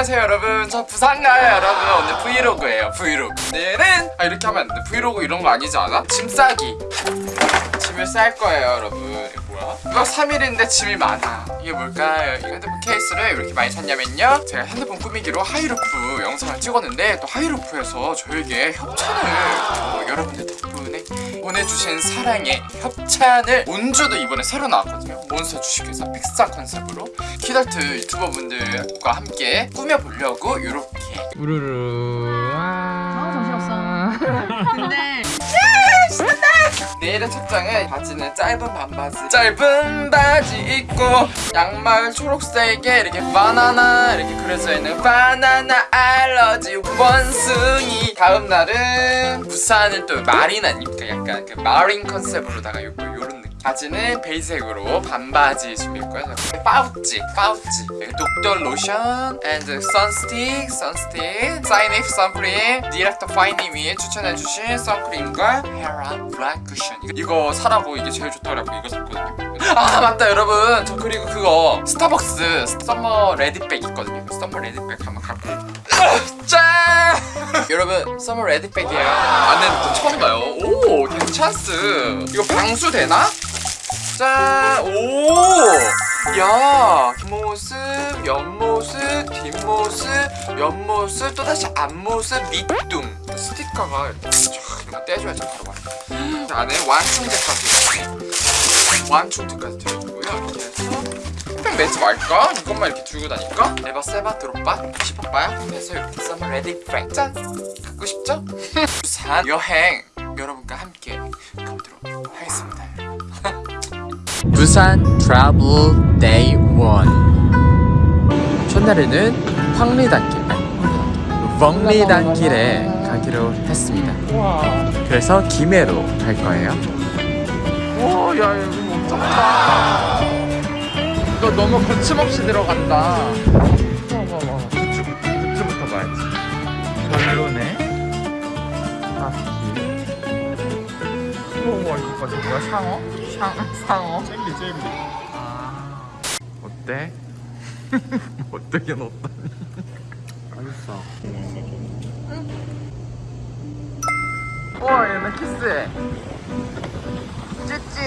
안녕하세요 여러분. 저 부산 가요 여러분. 오늘 브이로그예요 브이로그. 오늘은 아 이렇게 하면 안돼. 브이로그 이런 거 아니지 않아? 짐 싸기. 짐을 쌀 거예요 여러분. 이게 뭐야? 2박 3일인데 짐이 많아. 이게 뭘까요? 이 핸드폰 케이스를 왜 이렇게 많이 샀냐면요. 제가 핸드폰 꾸미기로 하이루프 영상을 찍었는데 또 하이루프에서 저에게 협찬을 또 여러분들 덕분에 보내주신 사랑의 협찬을 온주도 이번에 새로 나왔거든요. 몬스터 주식회사 픽사 컨셉으로. 키덜트 유튜버분들과 함께 꾸며보려고 이렇게. 우르르. 아 정신없어. 근데 내일의 착장은 바지는 짧은 반바지. 짧은 바지 입고 양말 초록색에 이렇게 바나나 이렇게 그려져 있는 바나나 알러지 원숭이. 다음 날은 부산을 또 마린아니까 약간 그 마린 컨셉으로다가 요거 요런 느낌. 바지는 베이색으로 반바지 준비했고요 파우치 파우치. 독도 로션 and 선스틱 선스틱 사인if 선크림 디렉터 파이님이 추천해주신 선크림과 헤라 블랙 쿠션 이거, 사라고 이게 제일 좋다고 이거 샀거든요. 아 맞다 여러분. 저 그리고 그거 스타벅스 summer ready bag 있거든요 summer ready bag 한번 갖고 짠 여러분 summer ready bag이에요 안에 또 처음 봐요 오 괜찮스 이거 방수 되나? 짠! 오! 야! 뒷모습, 옆모습, 뒷모습, 옆모습, 또다시 앞모습, 밑둥 스티커가 이렇게 쫙 떼줘야지 바로 봐 자, 안에 완충제까지 완충제까지 들어있고요 이렇게 해서 매지 말까? 이것만 이렇게 들고 다니까? 에바 세바 드롭바 싶어봐요 그래서 이렇게 썸머 레디 프랭 짠! 갖고 싶죠? 부산 여행! 여러분과 함께 가보도록 하겠습니다. 부산 travel day 1 첫날에는 황리단길 아니 봉리단길에 가기로 했습니다. 우와 그래서 김해로 갈 거예요. 우와 야 이거 엄청 크다 이거 너무 거침없이 들어간다. 봐봐 봐봐 굿즈 굿즈부터 봐야지. 별로네. 바퀴 우와 이거 봐 저거 뭐야? 상어? 상, 상어? 젤리 젤리. 아. 어때? 어떻게 넣었다니 맛있어. 우 와 얘네 키스해 찌찌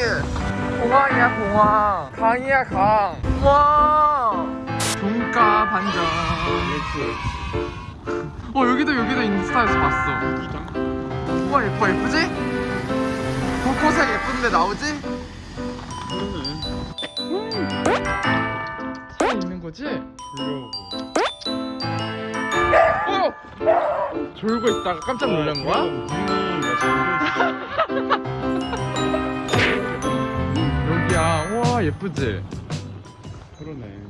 공항이야 공항. 강이야 강. 우와. 종가 반전. 어 여기도 여기도 인스타에서 봤어. 우와 예뻐 예쁘지? 벚꽃색 예쁜데 나오지? 살아 있는 거지? 어! 졸고 있다가 깜짝 놀란 거야? 여기야 우와 예쁘지? 그러네.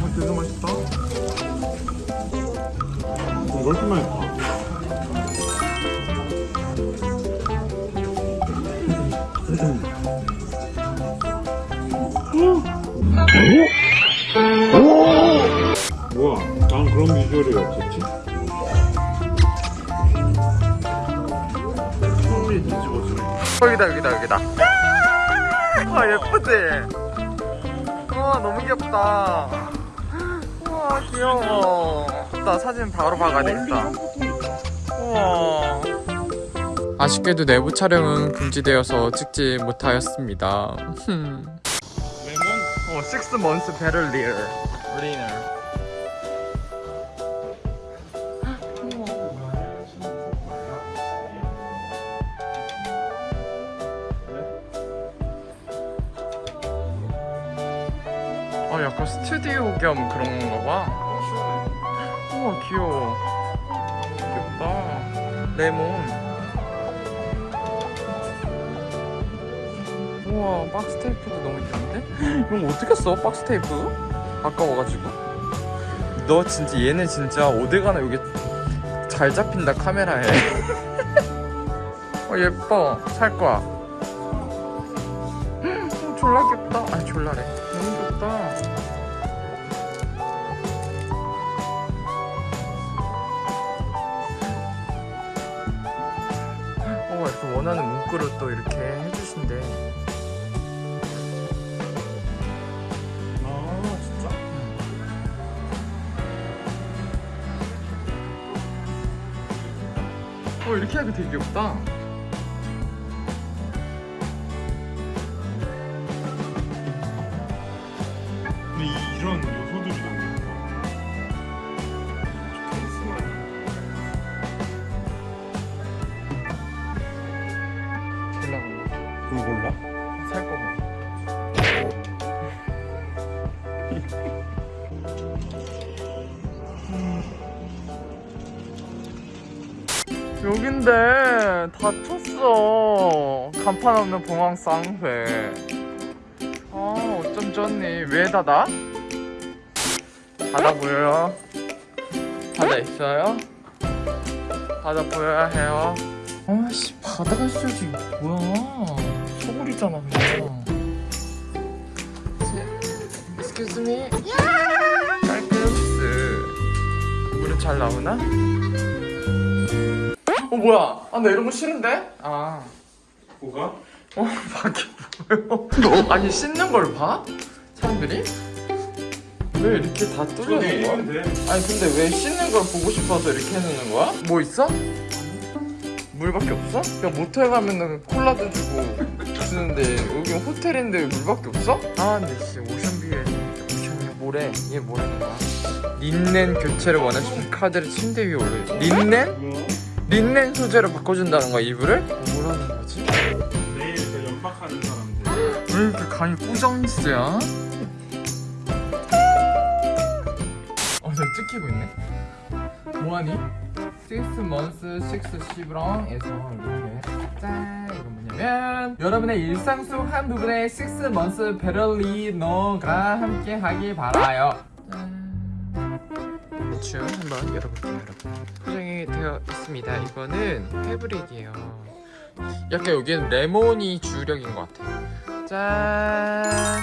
어, 되게 맛있다. 이거 훨씬 맛있다 뭐야 난 그런 비주얼이 없었지. 소리 뒤집어주네 여기다 여기다 여기다. 와 예쁘지? 우와 너무 귀엽다. 우와 귀여워. 나 사진 바로 박아야 되겠다. 우와. 아쉽게도 내부 촬영은 금지되어서 찍지 못하였습니다 레몬 어, 6 months better lear leaner 아 약간 스튜디오 겸 그런 건가 봐. 우와 귀여워. 귀엽다. 레몬 우와 박스 테이프도 너무 예쁜데? 이런 어떻게 써? 박스 테이프? 아까워가지고. 너 진짜 얘네 진짜 어디가나 여기 잘 잡힌다 카메라에. 어 예뻐. 살 거야. 어, 졸라 귀엽다. 아 졸라래. 너무 귀엽다. 어, 원하는 문구를 또 이렇게 해주신대. 어 이렇게 하니까 되게 귀엽다. 근데 이, 이런 요소들이 너무 예뻐. 케이스만. 골라 그거 골라? 살 거면. 여긴데 다쳤어. 간판 없는 봉황 쌍회 아 어쩜 좋니? 왜 닫아? 닫아 보여요? 닫아 있어요? 닫아 보여야 해요. 아씨 바다가 있어야지 뭐야? 소굴이잖아 그냥. Excuse me. 깔끔스. 물은 잘 나오나? 어 뭐야 아 나 이런 거 싫은데? 아 뭐가? 어, 밖에 보여. 아니 씻는 걸 봐? 사람들이? 왜 이렇게 다 뚫려놓은 거야? 돼. 아니 근데 왜 씻는 걸 보고 싶어서 이렇게 해놓는 거야? 뭐 있어? 물밖에 없어? 야 모텔 가면은 콜라도 주고 주는데 여기 호텔인데 물밖에 없어? 아 근데 진짜 오션뷰에 오션뷰 뭐래? 얘 거야? 린넨 교체를 원하시는 카드를 침대 위에 올려 린넨? 린넨 소재로 바꿔준다는 거야 이불을? 뭐라는 거지? 내일 그 연박하는 사람들. 왜 이렇게 간이 꾸정있어야? 어, 저 찍히고 있네. 뭐하니? 6 months 6 시브랑에서 이렇게 짠 이거 뭐냐면 여러분의 일상 속 한 부분에 6 months 베를리노가 함께 하길 바라요 짠 대충 한번 열어볼게요 여러분. 포장이 되어 있습니다. 이거는 패브릭이에요. 약간 여기는 레몬이 주력인 것 같아요. 짠!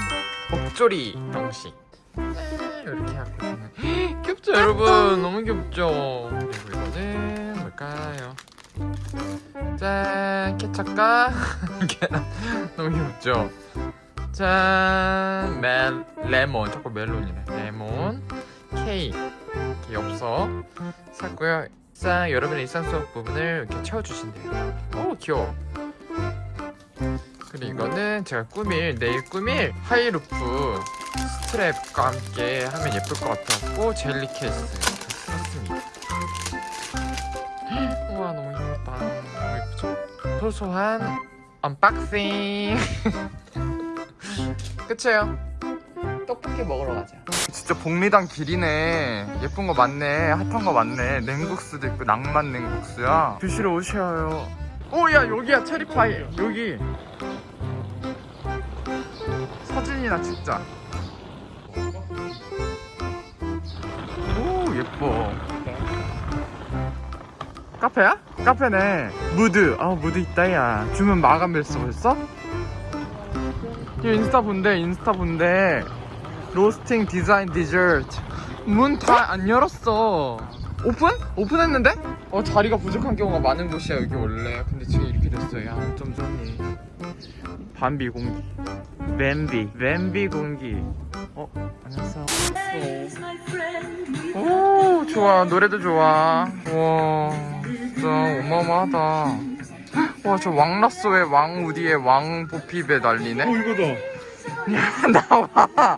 목조리 형식. 짠, 이렇게 하고. 귀엽죠 여러분? 너무 귀엽죠? 그리고 이거는 뭘까요? 짠! 계란. 너무 귀엽죠? 짠! 멜, 레몬. 자꾸 멜론이네. 레몬 케이크 이렇게 엽서 샀고요. 짠 여러분의 일상 속 부분을 이렇게 채워주신대요. 오 귀여워. 그리고 이거는 제가 꾸밀 내일 꾸밀 하이루프 스트랩과 함께 하면 예쁠 것 같아서 젤리 케이스 샀습니다. 우와 너무 예쁘다. 너무 예쁘죠? 소소한 unboxing. 끝이에요. 떡볶이 먹으러 가자 진짜 봉리단길이네. 예쁜 거 많네. 핫한 거 많네. 냉국수도 있고 낭만 냉국수야. 드시러 오셔요. 오야 여기야 체리파이. 여기. 사진이나 찍자. 오 예뻐. 카페야? 카페네. 무드. 아 무드 있다 야. 주문 마감했어 벌써? 이 인스타 본대 인스타 본대 로스팅 디자인 디저트 문 다 안 열었어. 오픈? 오픈했는데? 어 자리가 부족한 경우가 많은 곳이야 여기 원래. 근데 지금 이렇게 됐어 야좀 좋니 반비 공기. 뱀비. 뱀비 공기. 어 안녕하세요. 오 좋아. 노래도 좋아. 와 진짜 어마어마하다. 와 저 왕라쏘의 왕 우디의 왕 보핍에 난리네? 어 이거다. 야 나와